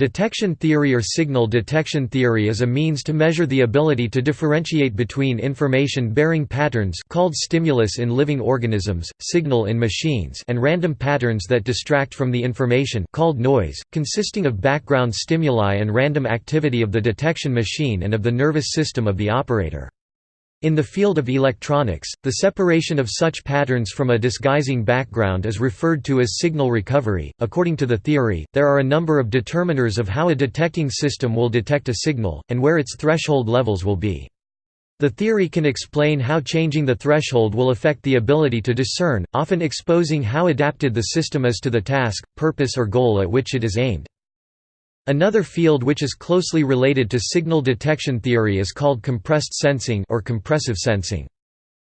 Detection theory or signal detection theory is a means to measure the ability to differentiate between information-bearing patterns called stimulus in living organisms, signal in machines and random patterns that distract from the information called noise, consisting of background stimuli and random activity of the detection machine and of the nervous system of the operator. In the field of electronics, the separation of such patterns from a disguising background is referred to as signal recovery. According to the theory, there are a number of determiners of how a detecting system will detect a signal, and where its threshold levels will be. The theory can explain how changing the threshold will affect the ability to discern, often exposing how adapted the system is to the task, purpose or goal at which it is aimed. Another field which is closely related to signal detection theory is called compressed sensing or compressive sensing.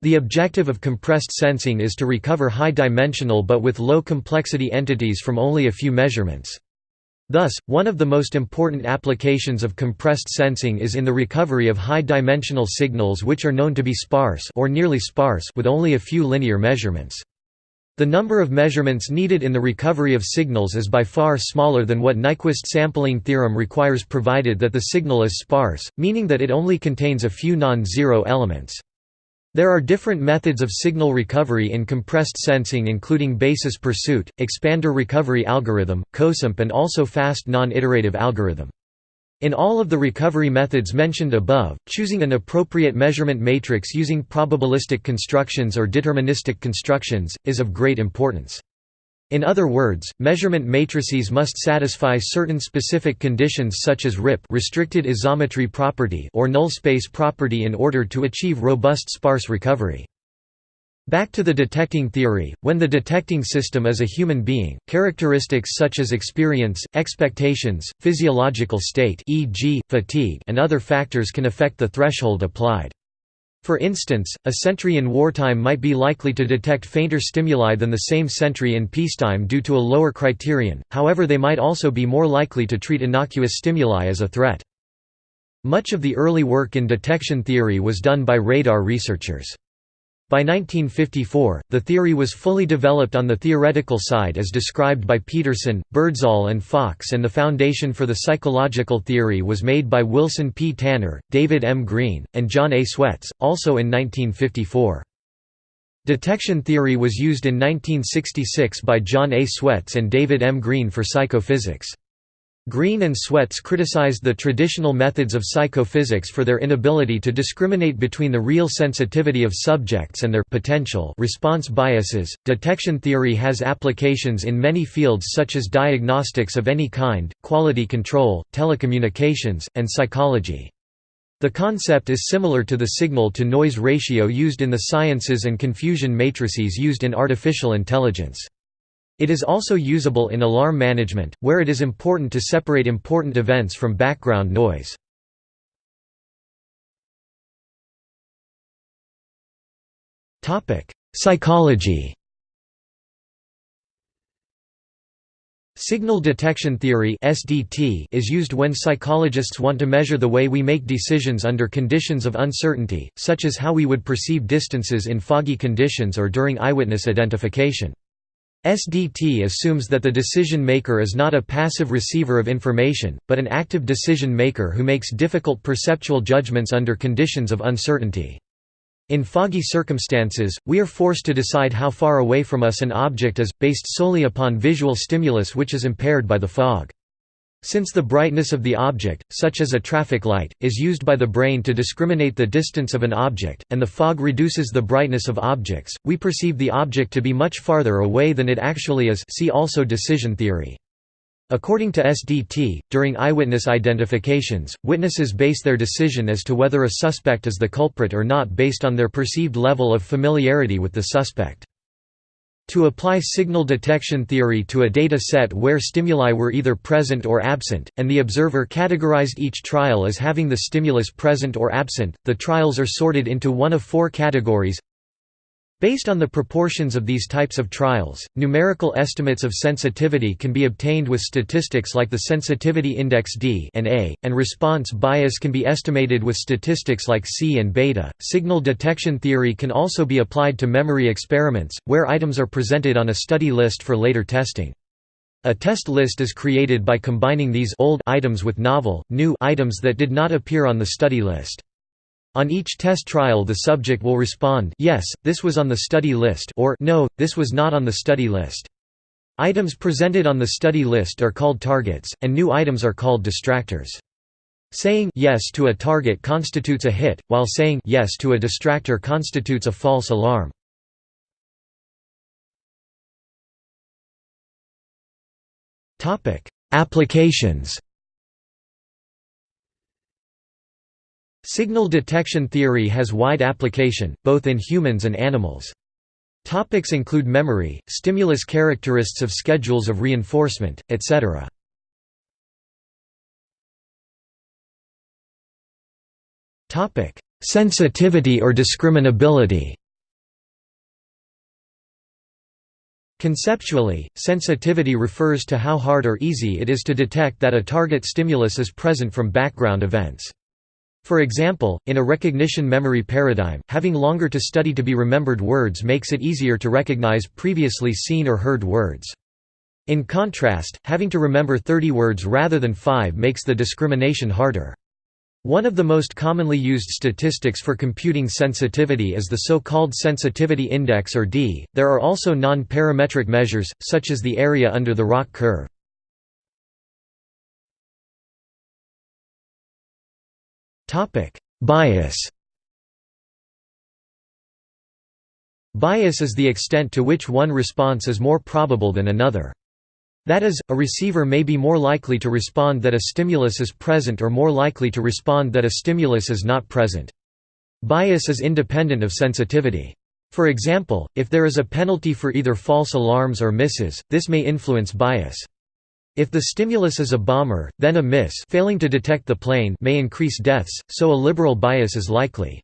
The objective of compressed sensing is to recover high-dimensional but with low complexity entities from only a few measurements. Thus, one of the most important applications of compressed sensing is in the recovery of high-dimensional signals which are known to be sparse or nearly sparse with only a few linear measurements. The number of measurements needed in the recovery of signals is by far smaller than what Nyquist sampling theorem requires provided that the signal is sparse, meaning that it only contains a few non-zero elements. There are different methods of signal recovery in compressed sensing including basis pursuit, expander recovery algorithm, COSAMP and also fast non-iterative algorithm. In all of the recovery methods mentioned above, choosing an appropriate measurement matrix using probabilistic constructions or deterministic constructions, is of great importance. In other words, measurement matrices must satisfy certain specific conditions such as RIP restricted isometry property or null space property in order to achieve robust sparse recovery. Back to the detecting theory, when the detecting system is a human being, characteristics such as experience, expectations, physiological state e.g., fatigue and other factors can affect the threshold applied. For instance, a sentry in wartime might be likely to detect fainter stimuli than the same sentry in peacetime due to a lower criterion, however they might also be more likely to treat innocuous stimuli as a threat. Much of the early work in detection theory was done by radar researchers. By 1954, the theory was fully developed on the theoretical side as described by Peterson, Birdsall and Fox and the foundation for the psychological theory was made by Wilson P. Tanner, David M. Green, and John A. Swets, also in 1954. Detection theory was used in 1966 by John A. Swets and David M. Green for psychophysics. Green and Swets criticized the traditional methods of psychophysics for their inability to discriminate between the real sensitivity of subjects and their potential response biases. Detection theory has applications in many fields such as diagnostics of any kind, quality control, telecommunications, and psychology. The concept is similar to the signal-to-noise ratio used in the sciences and confusion matrices used in artificial intelligence. It is also usable in alarm management, where it is important to separate important events from background noise. Psychology Signal detection theory (SDT) is used when psychologists want to measure the way we make decisions under conditions of uncertainty, such as how we would perceive distances in foggy conditions or during eyewitness identification. SDT assumes that the decision maker is not a passive receiver of information, but an active decision maker who makes difficult perceptual judgments under conditions of uncertainty. In foggy circumstances, we are forced to decide how far away from us an object is, based solely upon visual stimulus which is impaired by the fog. Since the brightness of the object, such as a traffic light, is used by the brain to discriminate the distance of an object, and the fog reduces the brightness of objects, we perceive the object to be much farther away than it actually is see also decision theory. According to SDT, during eyewitness identifications, witnesses base their decision as to whether a suspect is the culprit or not based on their perceived level of familiarity with the suspect. To apply signal detection theory to a data set where stimuli were either present or absent, and the observer categorized each trial as having the stimulus present or absent, the trials are sorted into one of four categories Based on the proportions of these types of trials, numerical estimates of sensitivity can be obtained with statistics like the sensitivity index D and A, and response bias can be estimated with statistics like C and beta. Signal detection theory can also be applied to memory experiments, where items are presented on a study list for later testing. A test list is created by combining these old items with novel, new items that did not appear on the study list. On each test trial the subject will respond yes, this was on the study list or no, this was not on the study list. Items presented on the study list are called targets, and new items are called distractors. Saying yes to a target constitutes a hit, while saying yes to a distractor constitutes a false alarm. Applications. Signal detection theory has wide application, both in humans and animals. Topics include memory, stimulus characteristics of schedules of reinforcement, etc. Sensitivity or discriminability Conceptually, sensitivity refers to how hard or easy it is to detect that a target stimulus is present from background events. For example, in a recognition memory paradigm, having longer to study to be remembered words makes it easier to recognize previously seen or heard words. In contrast, having to remember 30 words rather than 5 makes the discrimination harder. One of the most commonly used statistics for computing sensitivity is the so-called sensitivity index or D. There are also non-parametric measures, such as the area under the ROC curve. Bias Bias is the extent to which one response is more probable than another. That is, a receiver may be more likely to respond that a stimulus is present or more likely to respond that a stimulus is not present. Bias is independent of sensitivity. For example, if there is a penalty for either false alarms or misses, this may influence bias. If the stimulus is a bomber, then a miss failing to detect the plane may increase deaths, so a liberal bias is likely.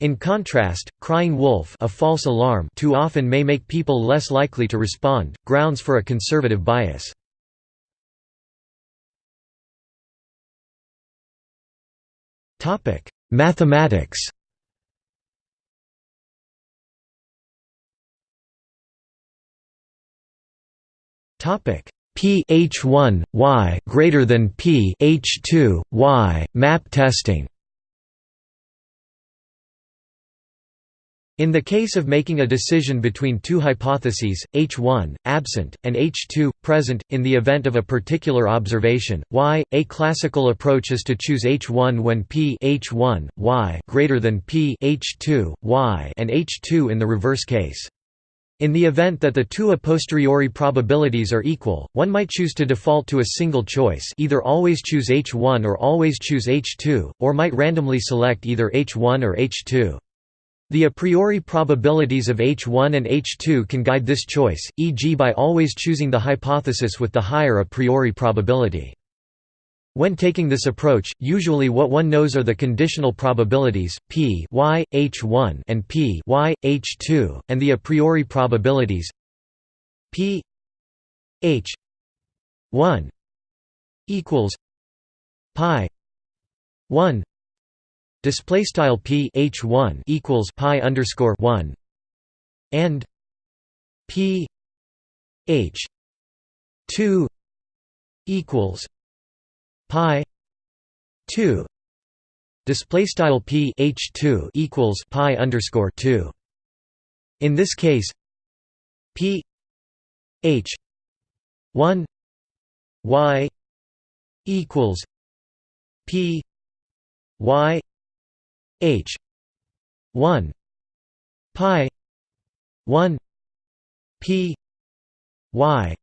In contrast, crying wolf a false alarm too often may make people less likely to respond, grounds for a conservative bias. Mathematics Topic P H1 Y greater than P H2 Y map testing In the case of making a decision between two hypotheses, H1, absent, and H2, present, in the event of a particular observation, y, a classical approach is to choose H1 when P H1, y greater than P H2, y and H2 in the reverse case. In the event that the two a posteriori probabilities are equal, one might choose to default to a single choice either always choose H1 or always choose H2, or might randomly select either H1 or H2. The a priori probabilities of H1 and H2 can guide this choice, e.g. by always choosing the hypothesis with the higher a priori probability. When taking this approach, usually what one knows are the conditional probabilities, p y, h1 and p y, h2, and the a priori probabilities p h 1 equals pi 1 display style p h 1 equals pi underscore 1 and p h 2 equals pi 2 display style p h 2 equals pi underscore 2 in this case p h 1 y equals p y H one pi one P Y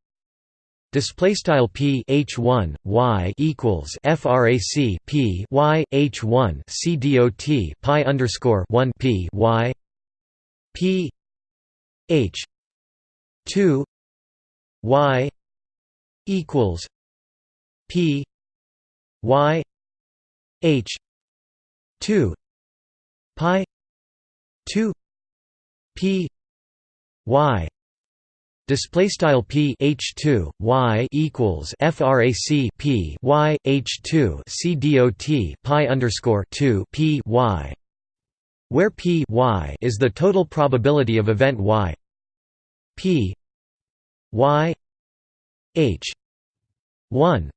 Display style p h one y equals frac p y h one c dot pi underscore one p y p h two y equals p y h two pi 2 p y display style p h 2 y equals frac p y h 2 c dot pi underscore 2 p y where p y is the total probability of event y. P y H one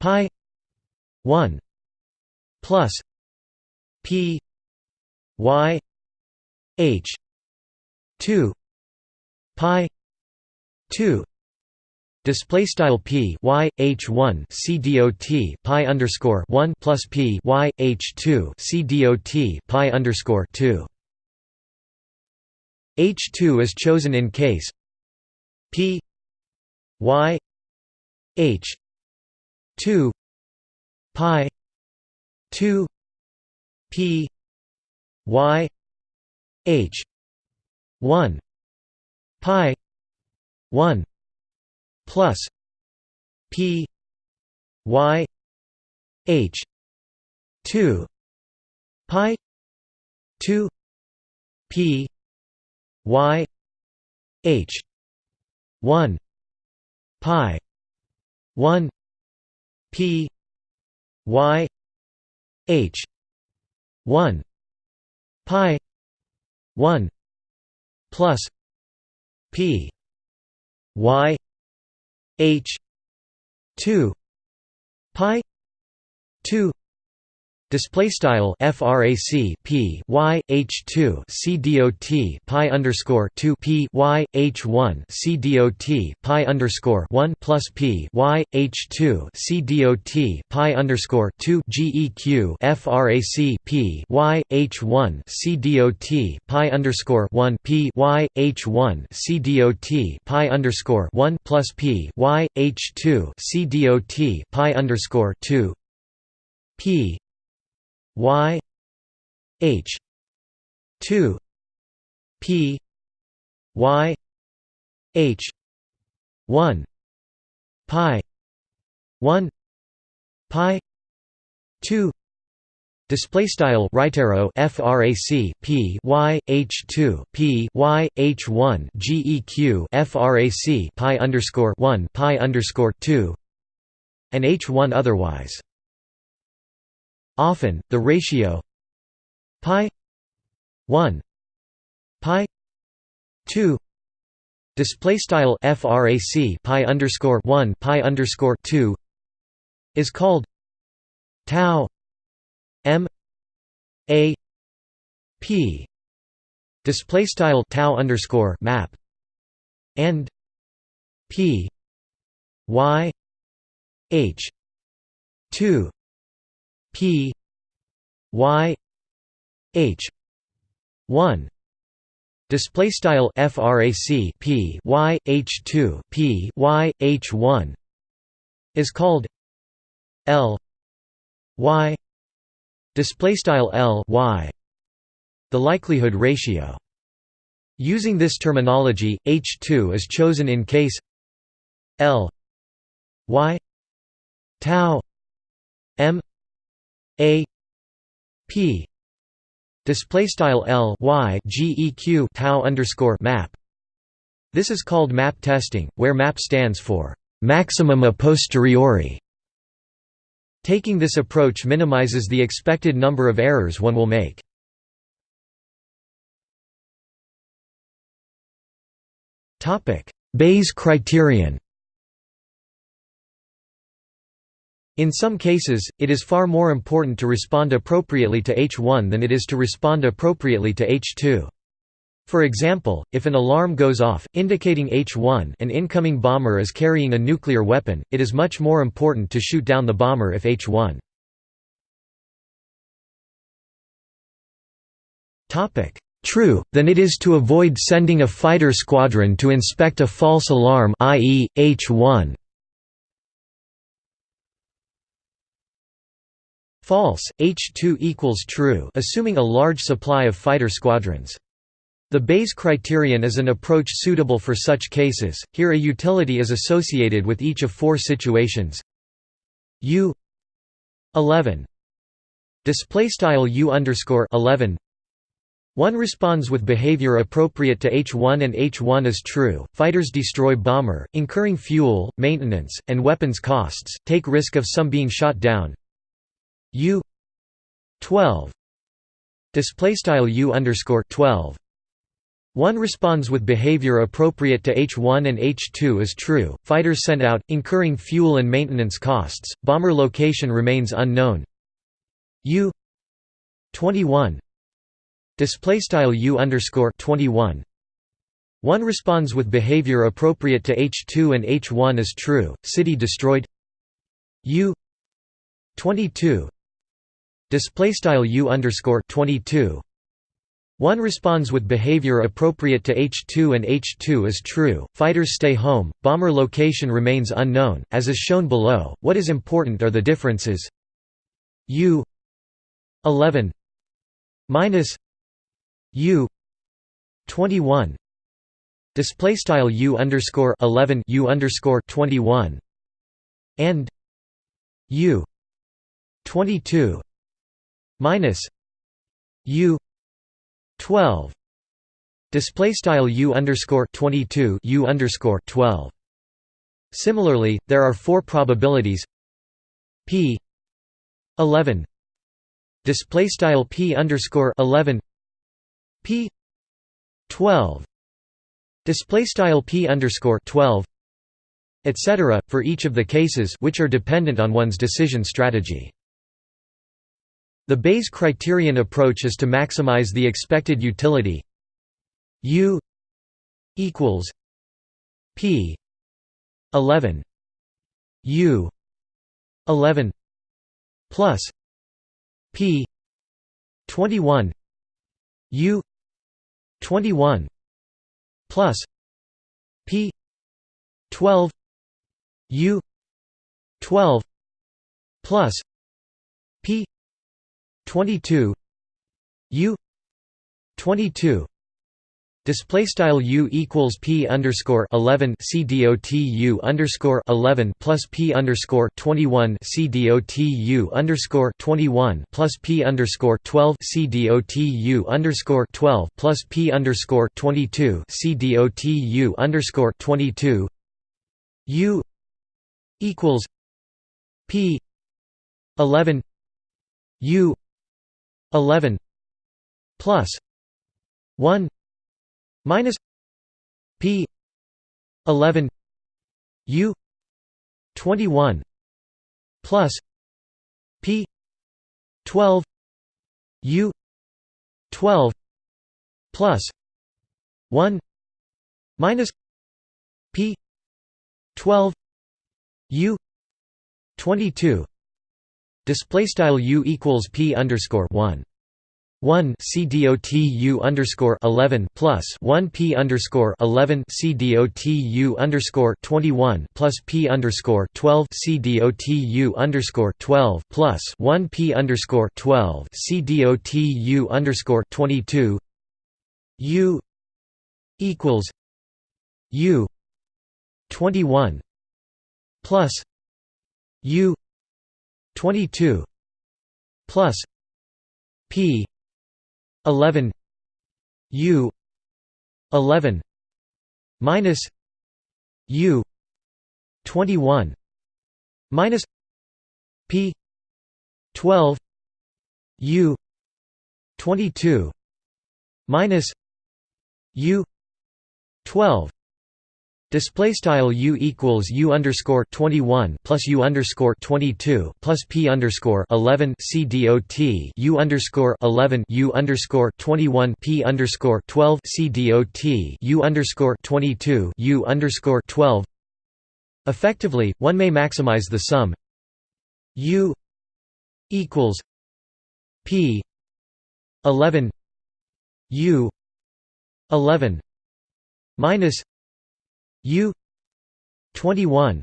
pi one plus P Y H two pi two Display style p y h one c dot pi underscore one plus p y h two c dot pi underscore two. H two is chosen in case p y h two pi two p y h one pi one plus P Y H two pi two P Y H one pi one P Y H one pi one plus P Y H two pi two Display style frac p y h two c dot pi underscore two p y h one c dot pi underscore one plus p y h two c dot pi underscore two geq frac p y h one c dot pi underscore one p y h one c dot pi underscore one plus p y h two c dot pi underscore two. P y h 2 p y h 1 pi 1 pi 2 Display style right arrow frac p y h two p y h one geq frac pi underscore one pi underscore two and h one otherwise. Often, the ratio pi 1 pi 2 display style frac pi underscore 1 pi underscore 2 is called tau m a p display style tau underscore map and p y h 2 P Y H one. Display style frac p y h 2 p y h 1 is called l y. Display style l y. The likelihood ratio. Using this terminology h2 is chosen in case l y tau m a p display style l y tau underscore map. This is called map testing, where map stands for maximum a posteriori. Taking this approach minimizes the expected number of errors one will make. Bayes criterion. In some cases, it is far more important to respond appropriately to H1 than it is to respond appropriately to H2. For example, if an alarm goes off, indicating H1 an incoming bomber is carrying a nuclear weapon, it is much more important to shoot down the bomber if H1. True, than it is to avoid sending a fighter squadron to inspect a false alarm i.e., H1. False, H2 equals true assuming a large supply of fighter squadrons. The Bayes criterion is an approach suitable for such cases, here a utility is associated with each of four situations. U 11 display style U underscore 11 one responds with behavior appropriate to H1 and H1 is true, fighters destroy bomber, incurring fuel, maintenance, and weapons costs, take risk of some being shot down, U 12 display style U underscore 12 1 responds with behavior appropriate to H1 and H2 is true, fighters sent out, incurring fuel and maintenance costs, bomber location remains unknown. U 21 displaystyle U underscore 21 1 responds with behavior appropriate to H2 and H1 is true, city destroyed. U 22 displaystyle U underscore 22 1 responds with behavior appropriate to H2 and H2 is true, fighters stay home, bomber location remains unknown, as is shown below, what is important are the differences. U 11 minus U 21 display style U underscore 11 U underscore 21 and U 22 minus U 12 display style u underscore 22 u underscore 12 similarly there are four probabilities. P 11 display style p underscore 11 p 12 display style p underscore 12 etc for each of the cases which are dependent on one's decision strategy the Bayes criterion approach is to maximize the expected utility U equals P 11 U 11 plus P 21 U 21 plus P 12 U 12 plus P 22 U 22 Display style U equals P underscore eleven C D O T U underscore eleven plus P underscore twenty one C D O T U underscore twenty one plus P underscore twelve C D O T U underscore twelve plus P underscore twenty two C D O T U underscore twenty two U equals P eleven U 11 plus 1 minus p 11 u 21 plus p 12 u 12 plus 1 minus p 12 u 22 Display style u equals p underscore one. 1 c dot u underscore 11 plus 1 p underscore 11 c dot u underscore 21 plus p underscore 12 c dot u underscore 12 plus 1 p underscore 12 c dot u underscore 22 u equals u 21 plus u 22 plus p 11 u 11 minus u 21 minus p 12 u 22 minus u 12 Display style u equals u underscore twenty one plus u underscore twenty two plus p underscore eleven c dot u underscore eleven u underscore twenty one p underscore twelve c dot u underscore twenty two u underscore twelve. Effectively, one may maximize the sum u equals p eleven u eleven minus U twenty one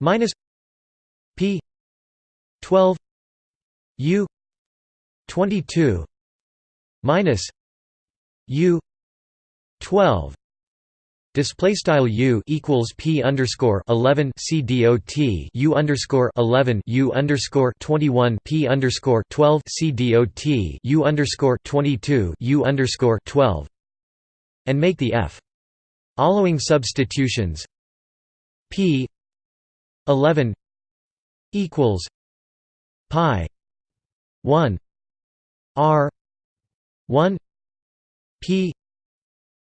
minus P twelve U twenty two minus U twelve Display style U equals P underscore eleven C D O T U underscore eleven U underscore twenty one P underscore twelve C D O T U underscore twenty two U underscore twelve and make the F Following substitutions. P. 11 equals pi 1 R 1 P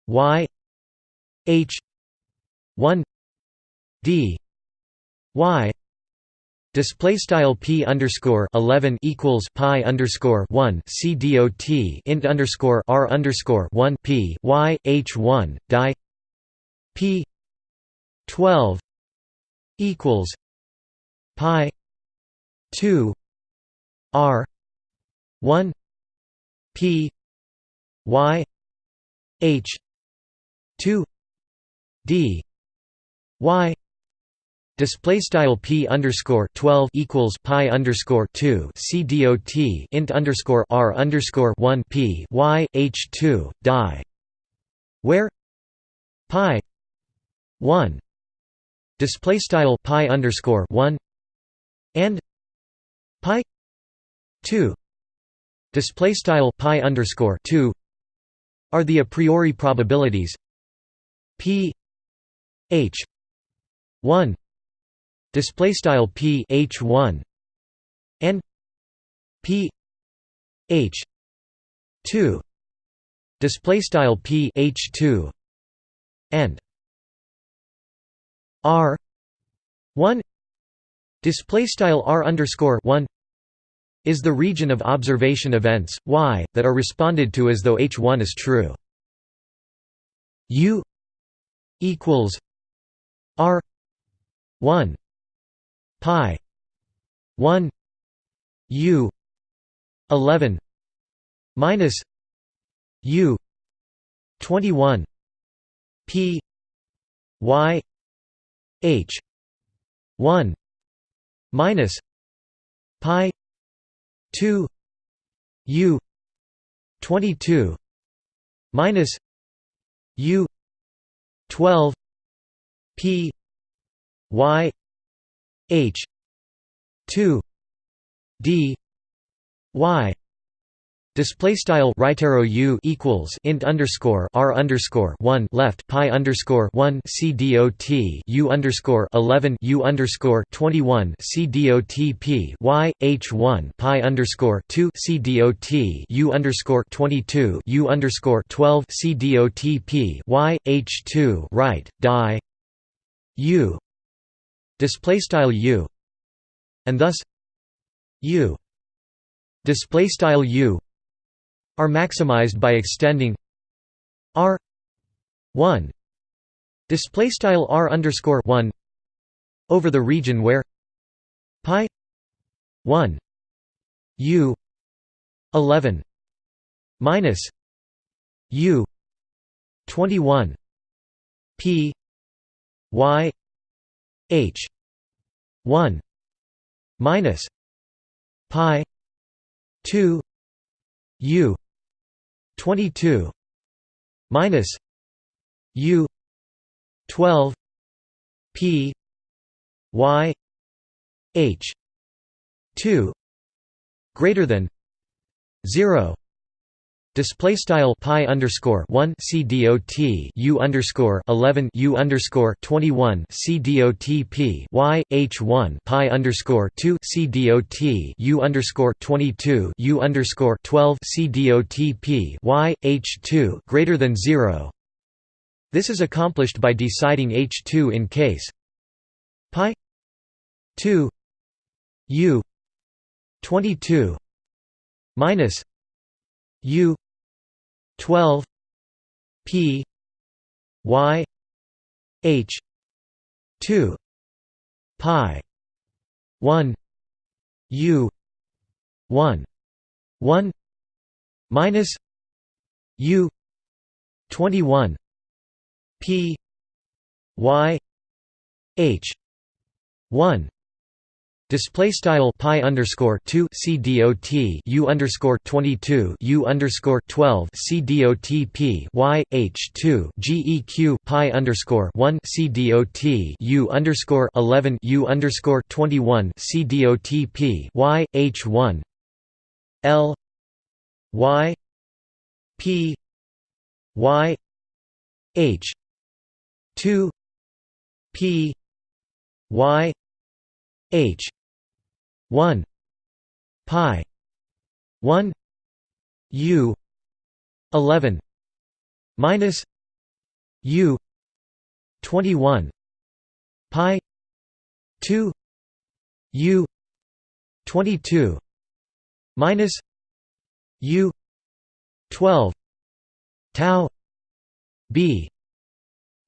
y h 1 d y. Display style p underscore eleven equals pi underscore one c dot int underscore r underscore one p y h one die p twelve equals pi two r one p y h two d y Display style p underscore twelve equals pi underscore two c dot int underscore r underscore one p y h two die, where pi one display style pi underscore one and pi two display style pi underscore two are the a priori probabilities p h one display style p h 1 and p h 2 display style p h 2 and r 1 display style r underscore 1 is the region of observation events y that are responded to as though h1 is true. U equals r 1 pi 1 u 11 minus u 21 p y h. 1 minus pi 2 u 22 minus u 12 p y H two D Y Display style right arrow u equals int underscore r underscore one left pi underscore one c dot u underscore eleven u underscore twenty one c dot p y h one pi underscore two c dot u underscore twenty two u underscore twelve c dot p y h two right die. U. Display style u. And thus u. Display style u are maximized by extending r 1 display style r underscore 1 over the region where pi 1 u 11 minus u 21 p y H one minus pi two U twenty two minus U twelve P Y H two greater than zero Display style pi underscore one c dot u underscore eleven u underscore twenty one c dot p y h one pi underscore two c dot u underscore twenty two u underscore twelve c dot p y h two greater than zero. This is accomplished by deciding h two in case pi two u twenty two minus u 12 p y h 2 pi 1 u 1 1 minus u 21 p y h 1 Display style pi underscore two c dot u underscore twenty two u underscore twelve c dot p y h two geq pi underscore one c dot u underscore eleven u underscore twenty one c dot p y h one. L y p y h two p y h 1 pi 1 u 11 minus u 21 pi 2 u 22 minus u 12 tau b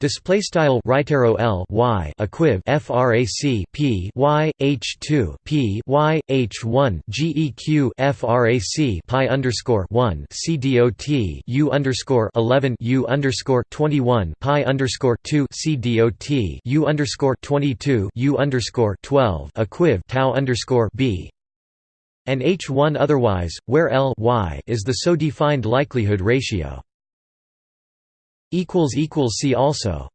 Display style right arrow L Y equiv frac P Y H two P Y H one GEQ frac pi underscore one C U underscore eleven U underscore twenty one pi underscore two C U underscore twenty two U underscore twelve equiv tau underscore B and H one otherwise, where L y is the so defined likelihood ratio. See also